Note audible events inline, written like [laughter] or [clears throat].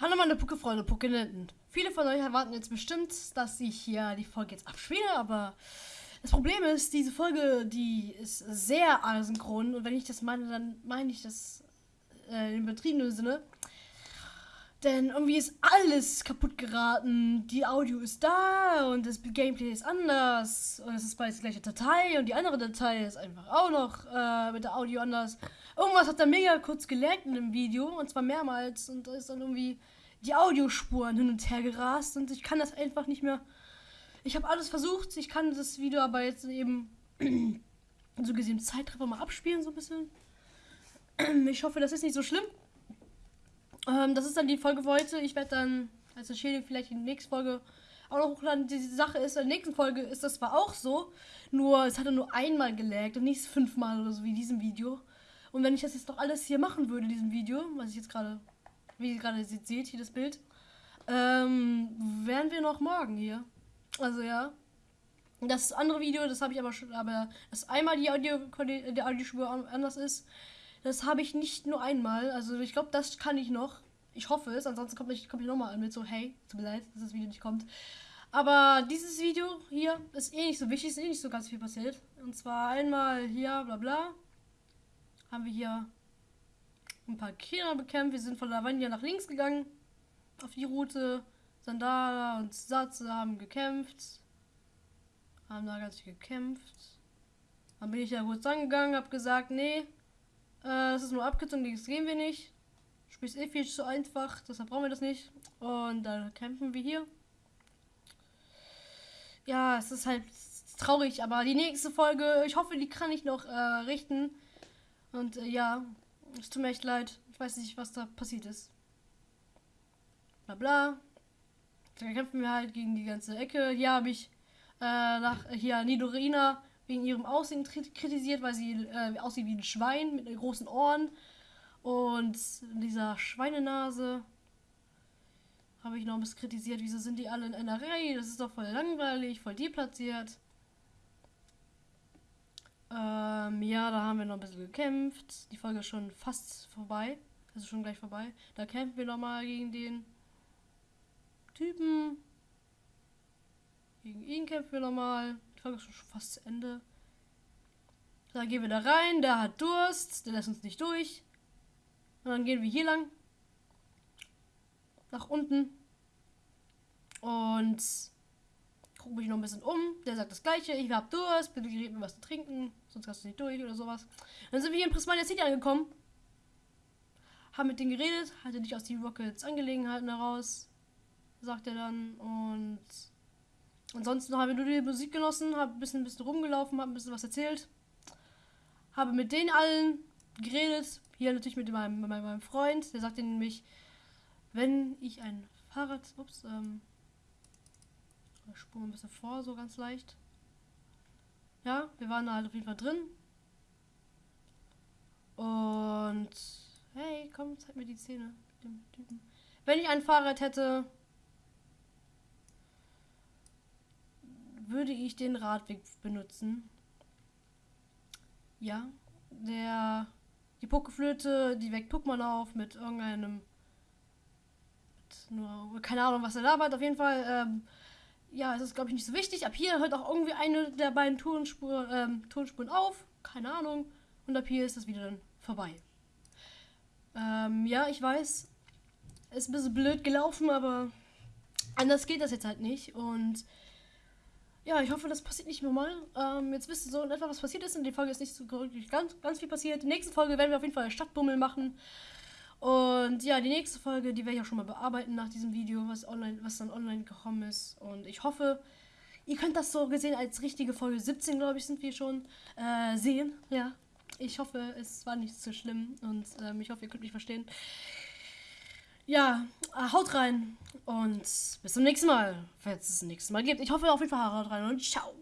Hallo meine Pucke-Freunde, Puckenenten. Viele von euch erwarten jetzt bestimmt, dass ich hier die Folge jetzt abspiele, aber das Problem ist, diese Folge, die ist sehr asynchron und wenn ich das meine, dann meine ich das äh, im übertriebenen Sinne. Denn irgendwie ist alles kaputt geraten. Die Audio ist da und das Gameplay ist anders. Und es ist beides die gleiche Datei und die andere Datei ist einfach auch noch äh, mit der Audio anders. Irgendwas hat da mega kurz gelernt in dem Video und zwar mehrmals und da ist dann irgendwie die Audiospuren hin und her gerast und ich kann das einfach nicht mehr. Ich habe alles versucht, ich kann das Video aber jetzt eben [clears throat] so gesehen Zeitraffer mal abspielen so ein bisschen. [clears throat] Ich hoffe, das ist nicht so schlimm. Ähm, das ist dann die Folge für heute. Ich werde dann als Entschädigung vielleicht in der nächsten Folge auch noch hochladen. Die Sache ist, in der nächsten Folge ist das zwar auch so, nur es hat er nur einmal gelaggt und nicht fünfmal oder so wie in diesem Video. Und wenn ich das jetzt doch alles hier machen würde, in diesem Video, was ich jetzt gerade, wie ihr gerade seht, hier das Bild, ähm, wären wir noch morgen hier. Also ja. Das andere Video, das habe ich aber schon, aber dass einmal die Audio, Audiospur anders ist, das habe ich nicht nur einmal. Also ich glaube, das kann ich noch. Ich hoffe es. Ansonsten kommt ich, komm ich nochmal an mit so, hey, tut mir leid, dass das Video nicht kommt. Aber dieses Video hier ist eh nicht so wichtig, ist eh nicht so ganz viel passiert. Und zwar einmal hier, bla bla. Haben wir hier ein paar Kinder bekämpft. Wir sind von Lavania nach links gegangen. Auf die Route. Sandala und Satze haben gekämpft. Haben da ganz viel gekämpft. Dann bin ich ja kurz angegangen, hab gesagt, nee, äh, das ist nur abgezogen, das gehen wir nicht. Spiel ist eh viel zu einfach, deshalb brauchen wir das nicht. Und dann kämpfen wir hier. Ja, es ist halt traurig, aber die nächste Folge, ich hoffe, die kann ich noch äh, richten. Und äh, ja, es tut mir echt leid. Ich weiß nicht, was da passiert ist. Bla bla. Da kämpfen wir halt gegen die ganze Ecke. Hier habe ich äh, nach hier Nidorina wegen ihrem Aussehen kritisiert, weil sie äh, aussieht wie ein Schwein mit großen Ohren und dieser Schweinenase. Habe ich noch ein bisschen kritisiert, wieso sind die alle in einer Reihe? Das ist doch voll langweilig, voll deplatziert. Ähm, ja, da haben wir noch ein bisschen gekämpft. Die Folge ist schon fast vorbei. Also schon gleich vorbei. Da kämpfen wir nochmal gegen den Typen. Gegen ihn kämpfen wir nochmal. Die Folge ist schon fast zu Ende. Dann gehen wir da rein. Der hat Durst. Der lässt uns nicht durch. Und dann gehen wir hier lang. Nach unten. Und gucke mich noch ein bisschen um. Der sagt das gleiche. Ich hab Durst. Bitte gib mir was zu trinken. Sonst kannst du nicht durch oder sowas. Dann sind wir hier in Prismania City angekommen. Haben mit denen geredet. Hatte nicht aus die Rockets Angelegenheiten heraus. Sagt er dann. Und Ansonsten habe ich nur die Musik genossen, habe ein bisschen, ein bisschen rumgelaufen, habe ein bisschen was erzählt. Habe mit denen allen geredet. Hier natürlich mit meinem, mit meinem Freund. Der sagte nämlich, wenn ich ein Fahrrad. Ups, ähm. Ich spule ein bisschen vor, so ganz leicht. Ja, wir waren da halt auf jeden Fall drin. Und. Hey, komm, zeig mir die Szene mit dem Typen. Wenn ich ein Fahrrad hätte, würde ich den Radweg benutzen. Ja, der die Pokeflöte, die weckt Pokémon auf mit irgendeinem mit nur keine Ahnung, was er labert. Auf jeden Fall, ähm, ja, es ist glaube ich nicht so wichtig. Ab hier hört auch irgendwie eine der beiden Tonspur, ähm, Tonspuren auf, keine Ahnung. Und ab hier ist das wieder dann vorbei. Ähm, ja, ich weiß, ist ein bisschen blöd gelaufen, aber anders geht das jetzt halt nicht und ja, ich hoffe, das passiert nicht nochmal. Ähm, jetzt wisst ihr so in etwa, was passiert ist. In der Folge ist nicht so ganz, ganz viel passiert. In der nächsten Folge werden wir auf jeden Fall Stadtbummel machen. Und ja, die nächste Folge, die werde ich auch schon mal bearbeiten nach diesem Video, was online, was dann online gekommen ist. Und ich hoffe, ihr könnt das so gesehen als richtige Folge 17, glaube ich, sind wir schon äh, sehen. Ja, ich hoffe, es war nicht so schlimm und ähm, ich hoffe, ihr könnt mich verstehen ja, äh, haut rein und bis zum nächsten Mal, falls es das nächste Mal gibt. Ich hoffe auf jeden Fall haut rein und ciao.